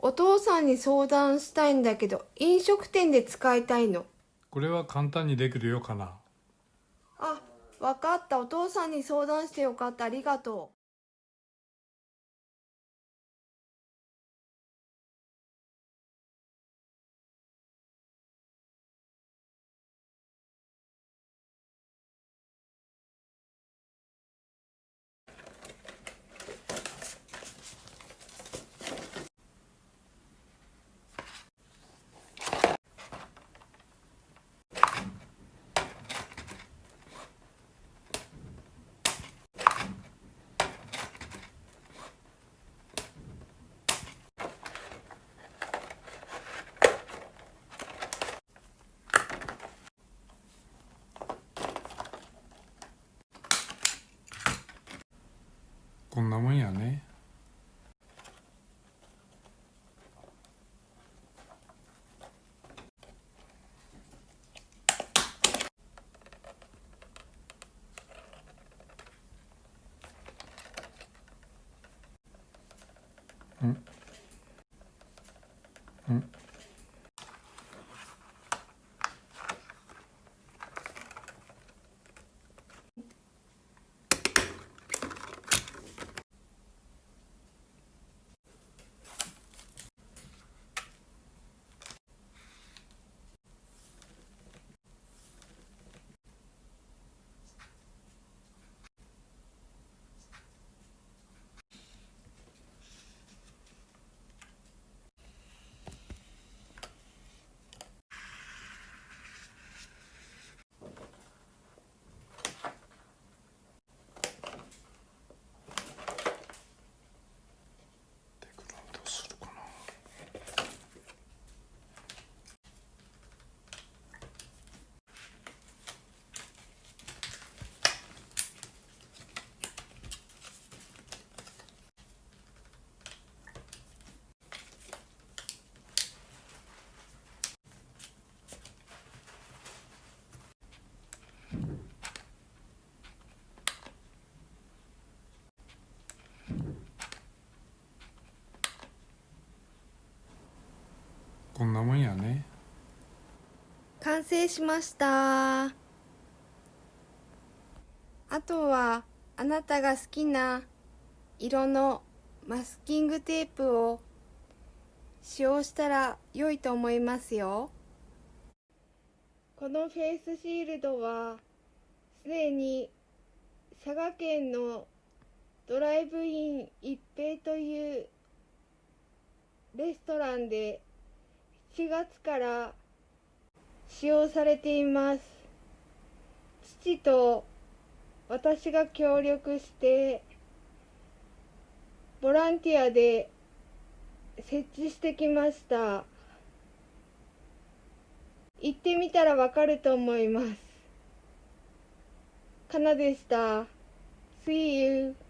お父さんに相談したいんだけど飲食店で使いたいの。これは簡単にできるよかな。あわかった。お父さんに相談してよかった。ありがとうこんなもんやねうこんなもんやね。完成しました。あとはあなたが好きな色のマスキングテープを使用したら良いと思いますよ。このフェイスシールドはすでに佐賀県のドライブイン一平というレストランで7月から使用されています。父と私が協力してボランティアで設置してきました。行ってみたらわかると思います。かなでした。See you.